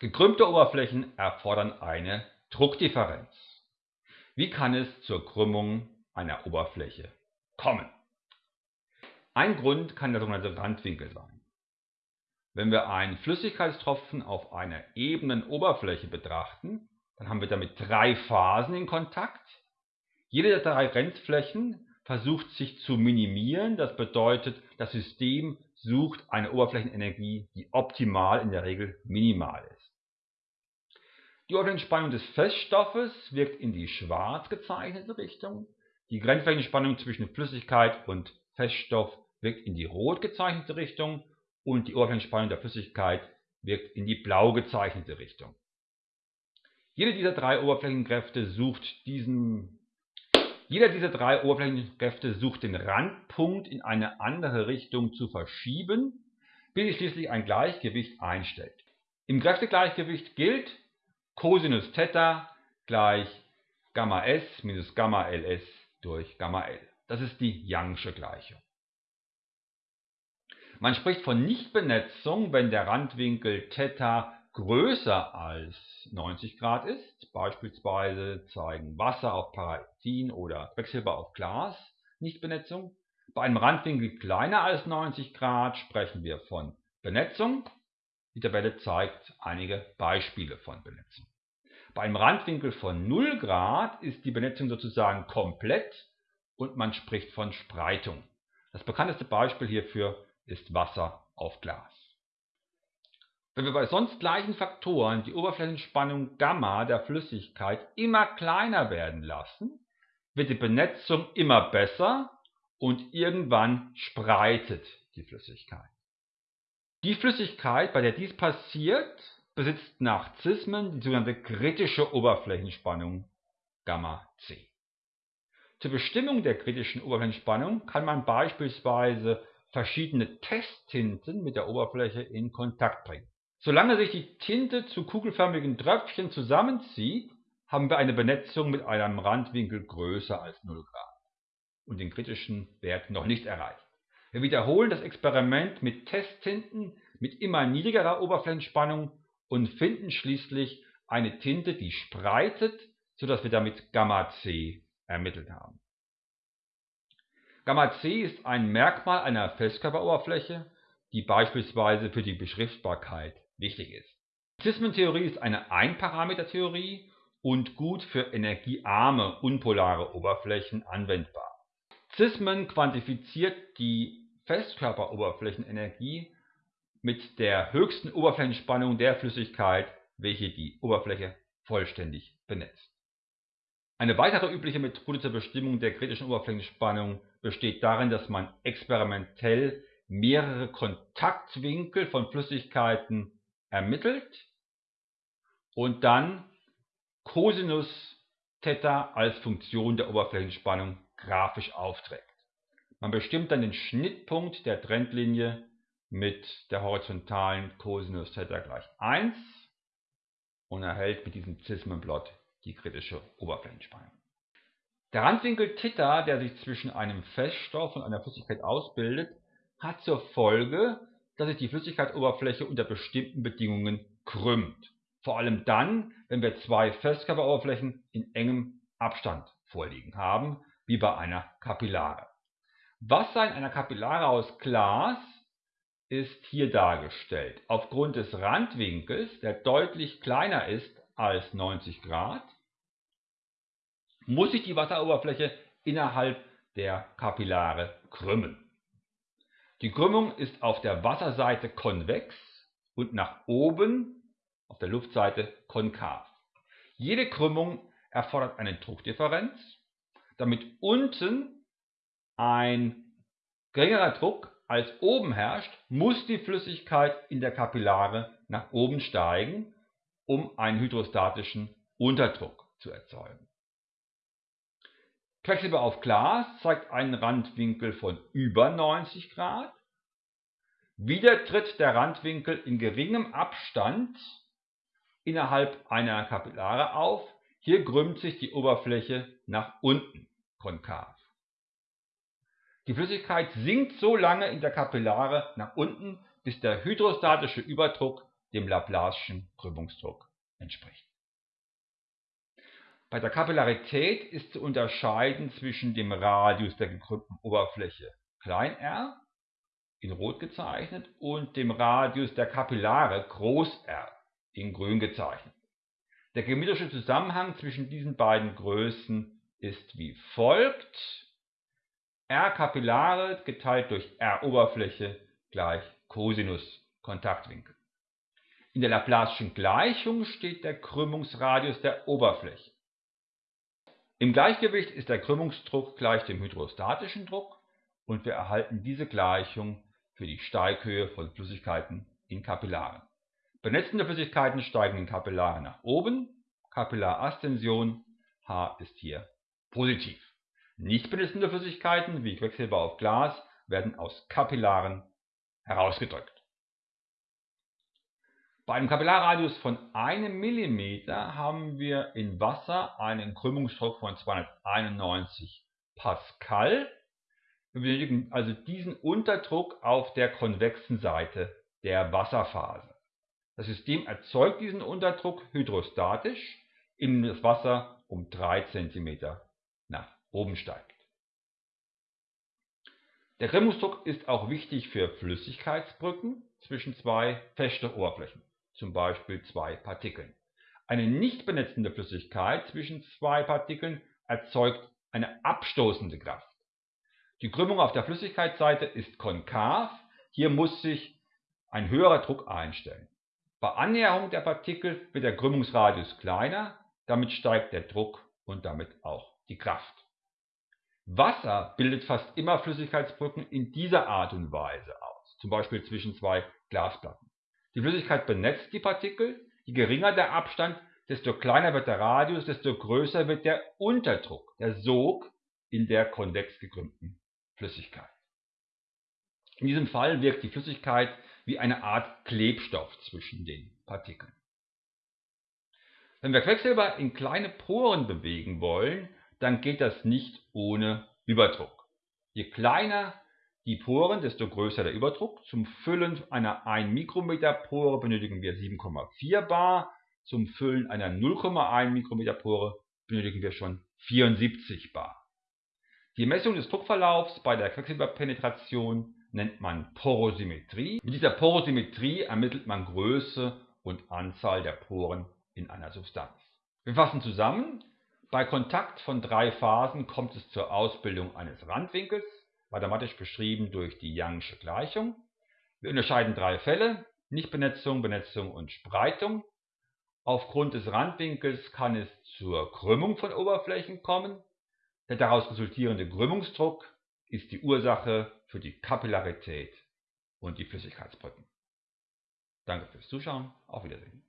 Gekrümmte Oberflächen erfordern eine Druckdifferenz. Wie kann es zur Krümmung einer Oberfläche kommen? Ein Grund kann der sogenannte Randwinkel sein. Wenn wir einen Flüssigkeitstropfen auf einer ebenen Oberfläche betrachten, dann haben wir damit drei Phasen in Kontakt. Jede der drei Grenzflächen versucht sich zu minimieren. Das bedeutet, das System sucht eine Oberflächenenergie, die optimal in der Regel minimal ist. Die Oberflächenspannung des Feststoffes wirkt in die schwarz gezeichnete Richtung. Die Grenzflächenspannung zwischen Flüssigkeit und Feststoff wirkt in die rot gezeichnete Richtung und die Oberflächenspannung der Flüssigkeit wirkt in die blau gezeichnete Richtung. Jede dieser drei Oberflächenkräfte sucht diesen jeder dieser drei Oberflächenkräfte sucht den Randpunkt in eine andere Richtung zu verschieben, bis sich schließlich ein Gleichgewicht einstellt. Im Kräftegleichgewicht gilt Cosinus Theta gleich Gamma S minus Gamma LS durch Gamma L. Das ist die Youngsche Gleichung. Man spricht von Nichtbenetzung, wenn der Randwinkel Theta größer als 90 Grad ist. Beispielsweise zeigen Wasser auf Paraffin oder Quecksilber auf Glas Nichtbenetzung. Bei einem Randwinkel kleiner als 90 Grad sprechen wir von Benetzung. Die Tabelle zeigt einige Beispiele von Benetzung. Bei einem Randwinkel von 0 Grad ist die Benetzung sozusagen komplett und man spricht von Spreitung. Das bekannteste Beispiel hierfür ist Wasser auf Glas. Wenn wir bei sonst gleichen Faktoren die Oberflächenspannung Gamma der Flüssigkeit immer kleiner werden lassen, wird die Benetzung immer besser und irgendwann spreitet die Flüssigkeit. Die Flüssigkeit, bei der dies passiert, besitzt nach Zismen die sogenannte kritische Oberflächenspannung Gamma C. Zur Bestimmung der kritischen Oberflächenspannung kann man beispielsweise verschiedene Testtinten mit der Oberfläche in Kontakt bringen. Solange sich die Tinte zu kugelförmigen Tröpfchen zusammenzieht, haben wir eine Benetzung mit einem Randwinkel größer als 0 Grad und den kritischen Wert noch nicht erreicht. Wir wiederholen das Experiment mit Testtinten mit immer niedrigerer Oberflächenspannung und finden schließlich eine Tinte, die spreitet, sodass wir damit Gamma C ermittelt haben. Gamma C ist ein Merkmal einer Festkörperoberfläche, die beispielsweise für die Beschriftbarkeit wichtig ist. Zismentheorie ist eine Einparametertheorie und gut für energiearme, unpolare Oberflächen anwendbar. Zismen quantifiziert die Festkörperoberflächenenergie mit der höchsten Oberflächenspannung der Flüssigkeit, welche die Oberfläche vollständig benetzt. Eine weitere übliche Methode zur Bestimmung der kritischen Oberflächenspannung besteht darin, dass man experimentell mehrere Kontaktwinkel von Flüssigkeiten ermittelt und dann Cosinus Theta als Funktion der Oberflächenspannung grafisch aufträgt. Man bestimmt dann den Schnittpunkt der Trendlinie mit der horizontalen Cosinus Theta gleich 1 und erhält mit diesem Zismenplot die kritische Oberflächenspannung. Der Randwinkel Theta, der sich zwischen einem Feststoff und einer Flüssigkeit ausbildet, hat zur Folge, dass sich die Flüssigkeitsoberfläche unter bestimmten Bedingungen krümmt. Vor allem dann, wenn wir zwei Festkörperoberflächen in engem Abstand vorliegen haben, wie bei einer Kapillare. Wasser in einer Kapillare aus Glas ist hier dargestellt. Aufgrund des Randwinkels, der deutlich kleiner ist als 90 Grad, muss sich die Wasseroberfläche innerhalb der Kapillare krümmen. Die Krümmung ist auf der Wasserseite konvex und nach oben auf der Luftseite konkav. Jede Krümmung erfordert eine Druckdifferenz. Damit unten ein geringerer Druck als oben herrscht, muss die Flüssigkeit in der Kapillare nach oben steigen, um einen hydrostatischen Unterdruck zu erzeugen. Quecksilber auf Glas zeigt einen Randwinkel von über 90 Grad. Wieder tritt der Randwinkel in geringem Abstand innerhalb einer Kapillare auf. Hier krümmt sich die Oberfläche nach unten konkav. Die Flüssigkeit sinkt so lange in der Kapillare nach unten, bis der hydrostatische Überdruck dem Laplace'schen Krümmungsdruck entspricht. Bei der Kapillarität ist zu unterscheiden zwischen dem Radius der gekrümmten Oberfläche r in Rot gezeichnet und dem Radius der Kapillare R in Grün gezeichnet. Der geometrische Zusammenhang zwischen diesen beiden Größen ist wie folgt: R Kapillare geteilt durch R Oberfläche gleich Cosinus Kontaktwinkel. In der Laplace'schen Gleichung steht der Krümmungsradius der Oberfläche. Im Gleichgewicht ist der Krümmungsdruck gleich dem hydrostatischen Druck und wir erhalten diese Gleichung für die Steighöhe von Flüssigkeiten in Kapillaren. Benetzende Flüssigkeiten steigen in Kapillaren nach oben, Kapillaraszension H ist hier positiv. Nicht benetzende Flüssigkeiten wie Quecksilber auf Glas werden aus Kapillaren herausgedrückt. Bei einem Kapillarradius von 1 mm haben wir in Wasser einen Krümmungsdruck von 291 Pascal. Wir benötigen also diesen Unterdruck auf der konvexen Seite der Wasserphase. Das System erzeugt diesen Unterdruck hydrostatisch, indem das Wasser um 3 cm nach oben steigt. Der Krümmungsdruck ist auch wichtig für Flüssigkeitsbrücken zwischen zwei festen Oberflächen zum Beispiel zwei Partikeln. Eine nicht benetzende Flüssigkeit zwischen zwei Partikeln erzeugt eine abstoßende Kraft. Die Krümmung auf der Flüssigkeitsseite ist konkav, hier muss sich ein höherer Druck einstellen. Bei Annäherung der Partikel wird der Krümmungsradius kleiner, damit steigt der Druck und damit auch die Kraft. Wasser bildet fast immer Flüssigkeitsbrücken in dieser Art und Weise aus, zum Beispiel zwischen zwei Glasplatten. Die Flüssigkeit benetzt die Partikel, je geringer der Abstand, desto kleiner wird der Radius, desto größer wird der Unterdruck, der Sog in der konvex gekrümmten Flüssigkeit. In diesem Fall wirkt die Flüssigkeit wie eine Art Klebstoff zwischen den Partikeln. Wenn wir Quecksilber in kleine Poren bewegen wollen, dann geht das nicht ohne Überdruck. Je kleiner die Poren, desto größer der Überdruck. Zum Füllen einer 1 Mikrometer Pore benötigen wir 7,4 bar. Zum Füllen einer 0,1 Mikrometer Pore benötigen wir schon 74 bar. Die Messung des Druckverlaufs bei der Quecksilberpenetration nennt man Porosymmetrie. Mit dieser Porosymmetrie ermittelt man Größe und Anzahl der Poren in einer Substanz. Wir fassen zusammen. Bei Kontakt von drei Phasen kommt es zur Ausbildung eines Randwinkels mathematisch beschrieben durch die Young'sche Gleichung. Wir unterscheiden drei Fälle, Nichtbenetzung, Benetzung und Spreitung. Aufgrund des Randwinkels kann es zur Krümmung von Oberflächen kommen. Der daraus resultierende Krümmungsdruck ist die Ursache für die Kapillarität und die Flüssigkeitsbrücken. Danke fürs Zuschauen, auf Wiedersehen.